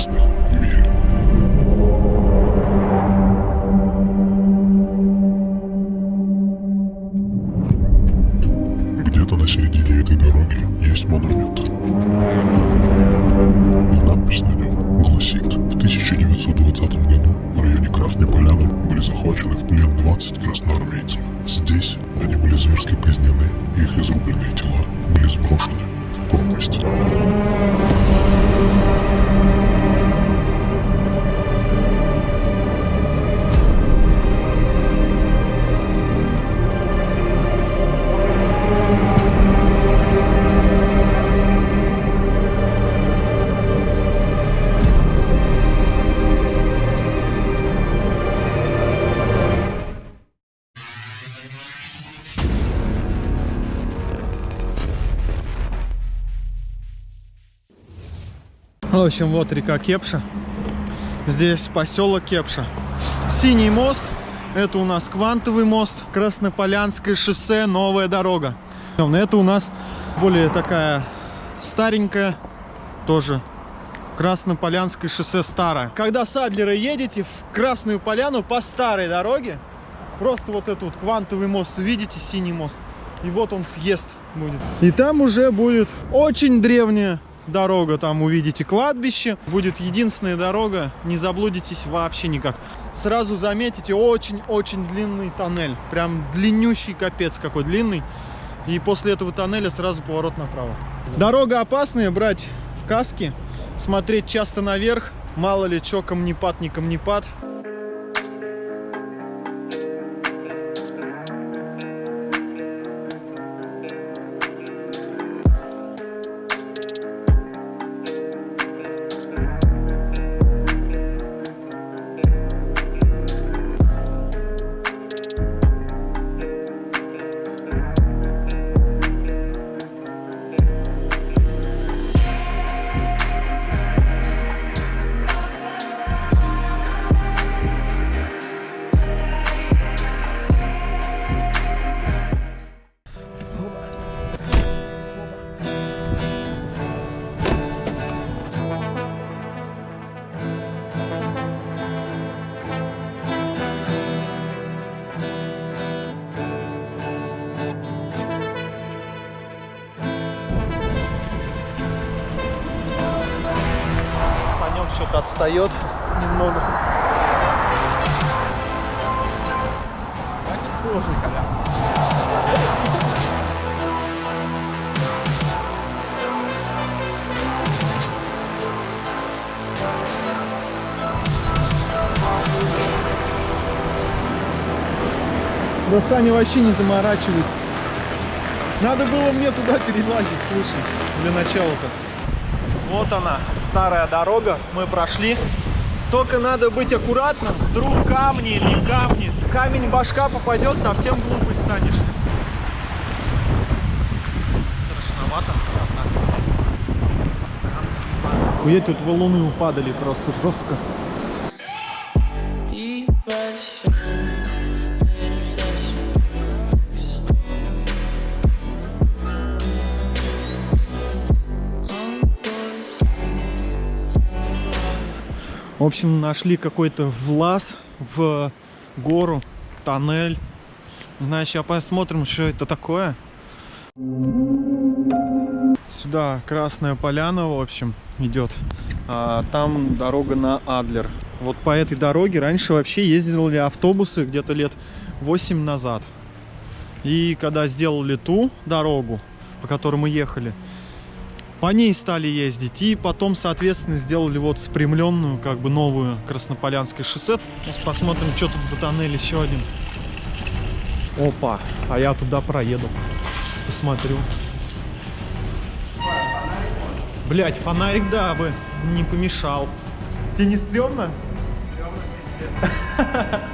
самых В общем, вот река Кепша. Здесь поселок Кепша. Синий мост. Это у нас Квантовый мост. Краснополянское шоссе, новая дорога. Это у нас более такая старенькая, тоже Краснополянское шоссе старое. Когда с Адлера едете в Красную Поляну по старой дороге, просто вот этот вот Квантовый мост, видите, синий мост, и вот он съезд будет. И там уже будет очень древняя дорога, там увидите кладбище. Будет единственная дорога, не заблудитесь вообще никак. Сразу заметите очень-очень длинный тоннель. Прям длиннющий капец какой длинный. И после этого тоннеля сразу поворот направо. Дорога опасная, брать в каске, смотреть часто наверх. Мало ли, что камнепад, не камнепад. Санек отстает немного. Сложный коля. Да Саня вообще не заморачивается. Надо было мне туда перелазить, слушай, для начала-то. Вот она, старая дорога, мы прошли. Только надо быть аккуратным, вдруг камни или камни. Камень башка попадет, совсем глупый станешь. Страшновато. Хуеть, тут валуны упадали просто жестко. В общем, нашли какой-то влаз в гору, тоннель. Значит, сейчас посмотрим, что это такое. Сюда Красная Поляна, в общем, идет. А там дорога на Адлер. Вот по этой дороге раньше вообще ездили автобусы где-то лет 8 назад. И когда сделали ту дорогу, по которой мы ехали, по ней стали ездить. И потом, соответственно, сделали вот спрямленную, как бы новую Краснополянское шоссе. Сейчас посмотрим, что тут за тоннель еще один. Опа, а я туда проеду. Посмотрю. Блять, фонарик, да, бы не помешал. Тебе не стрёмно?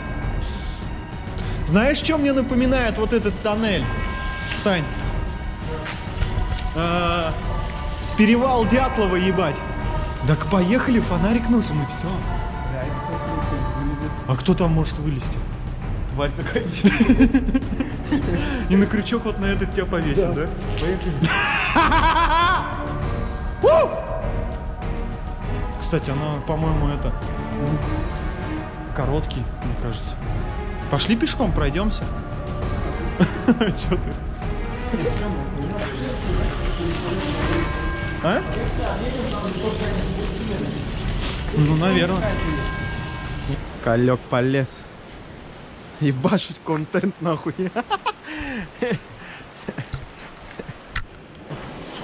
Знаешь, что мне напоминает вот этот тоннель, Сань? Перевал Дятлова, ебать. Так поехали, фонарик нужен и все. А кто там может вылезти? Тварь какая-нибудь. И на крючок вот на этот тебя повесит, да? Кстати, она, по-моему, это короткий, мне кажется. Пошли пешком, пройдемся. Че ты? А? Ну, наверное. Колек полез. Ебашить контент нахуй.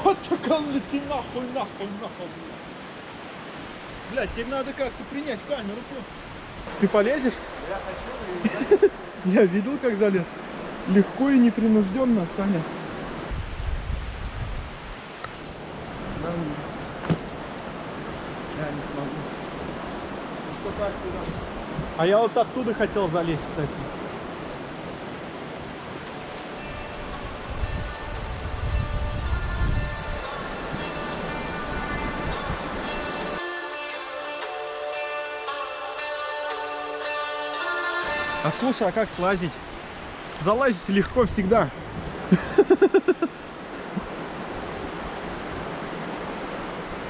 Фотокам лети нахуй, нахуй, нахуй. Блядь, тебе надо как-то принять камеру. Ты полезешь? Я хочу. Я видел, как залез. Легко и непринужденно, Саня. Я не смогу. А я вот оттуда хотел залезть, кстати. А слушай, а как слазить? Залазить легко всегда.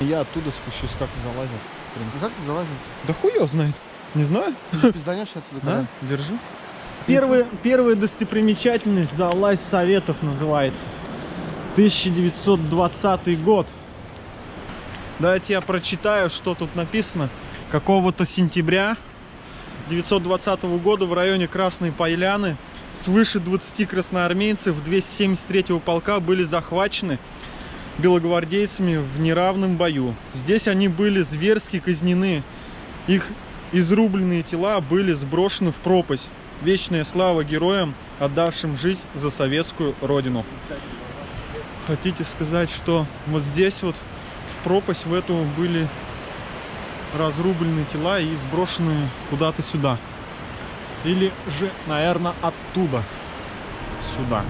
Я оттуда спущусь, как залазил. В принципе. Как ты залазил? Да его знает. Не знаю. Ты же пизданешь отсюда Да? когда? Держи. Первая, первая достопримечательность Залазь Советов называется. 1920 год. Давайте я прочитаю, что тут написано. Какого-то сентября 1920 года в районе Красной Поляны свыше 20 красноармейцев 273-го полка были захвачены белогвардейцами в неравном бою. Здесь они были зверски казнены. Их изрубленные тела были сброшены в пропасть. Вечная слава героям, отдавшим жизнь за советскую родину. Хотите сказать, что вот здесь вот в пропасть в эту были разрублены тела и сброшены куда-то сюда? Или же, наверное, оттуда сюда?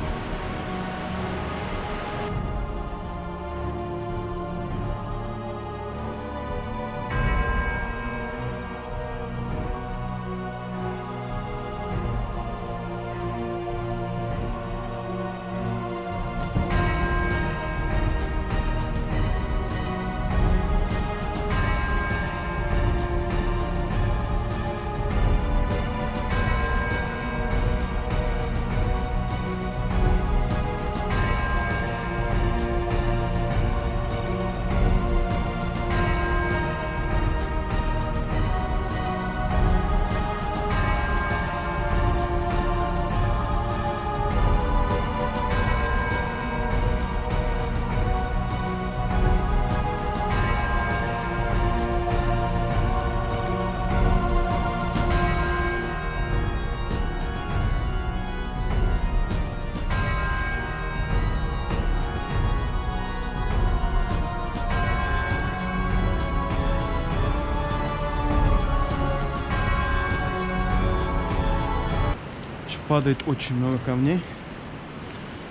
Падает очень много камней.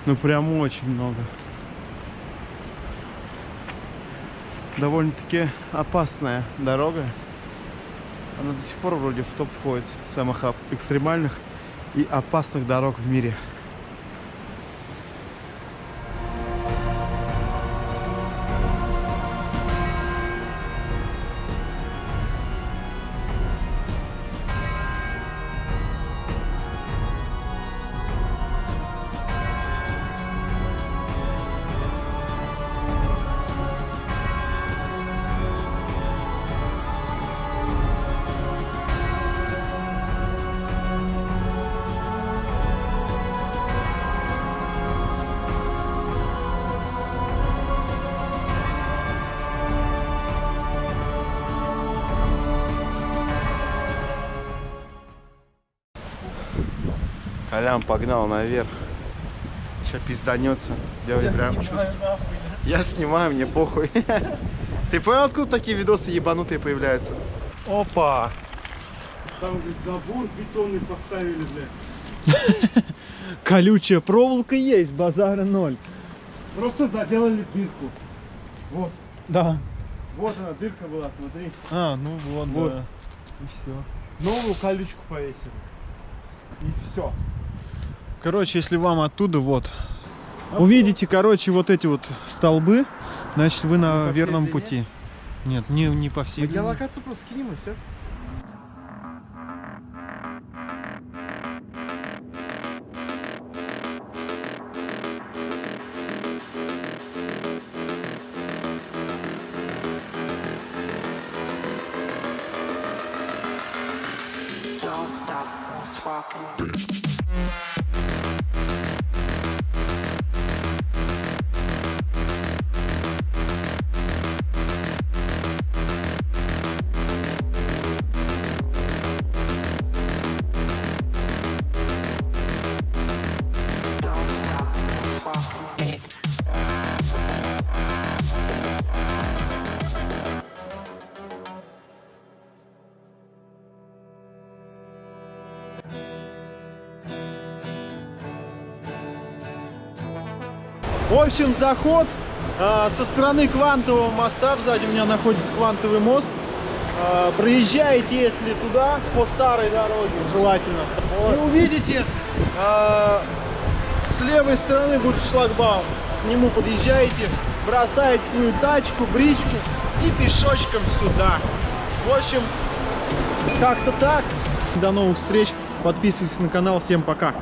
Ну прям очень много. Довольно-таки опасная дорога. Она до сих пор вроде в топ входит самых экстремальных и опасных дорог в мире. Колян погнал наверх. Сейчас пизданется. Я, прям чувствую. Я снимаю, мне похуй. Ты понял, откуда такие видосы ебанутые появляются? Опа! Там, говорит, забор бетонный поставили, блядь. Колючая проволока есть, базара ноль. Просто заделали дырку. Вот. Да. Вот она, дырка была, смотри. А, ну вот, Вот. да. И все. Новую колючку повесили. И все. Короче, если вам оттуда вот увидите, короче, вот эти вот столбы, значит вы на верном длине? пути. Нет, не, не по всей длине. Геолокацию просто скинем и все. Don't stop walking. В общем, заход а, со стороны квантового моста. Сзади у меня находится квантовый мост. А, проезжаете, если туда, по старой дороге, желательно. И увидите, а, с левой стороны будет шлагбаум. К нему подъезжаете, бросаете свою тачку, бричку и пешочком сюда. В общем, как-то так. До новых встреч. Подписывайтесь на канал. Всем пока.